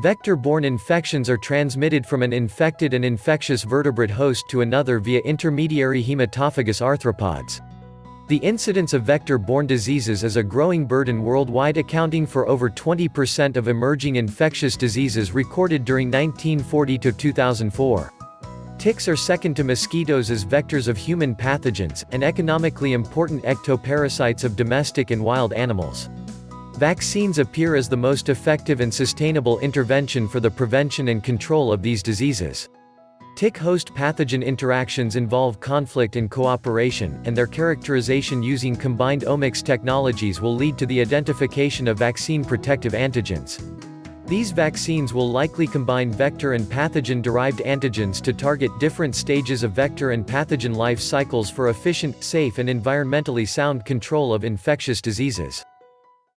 Vector-borne infections are transmitted from an infected and infectious vertebrate host to another via intermediary hematophagous arthropods. The incidence of vector-borne diseases is a growing burden worldwide accounting for over 20% of emerging infectious diseases recorded during 1940 to 2004. Ticks are second to mosquitoes as vectors of human pathogens, and economically important ectoparasites of domestic and wild animals. Vaccines appear as the most effective and sustainable intervention for the prevention and control of these diseases. Tick-host pathogen interactions involve conflict and cooperation, and their characterization using combined omics technologies will lead to the identification of vaccine-protective antigens. These vaccines will likely combine vector and pathogen-derived antigens to target different stages of vector and pathogen life cycles for efficient, safe and environmentally sound control of infectious diseases.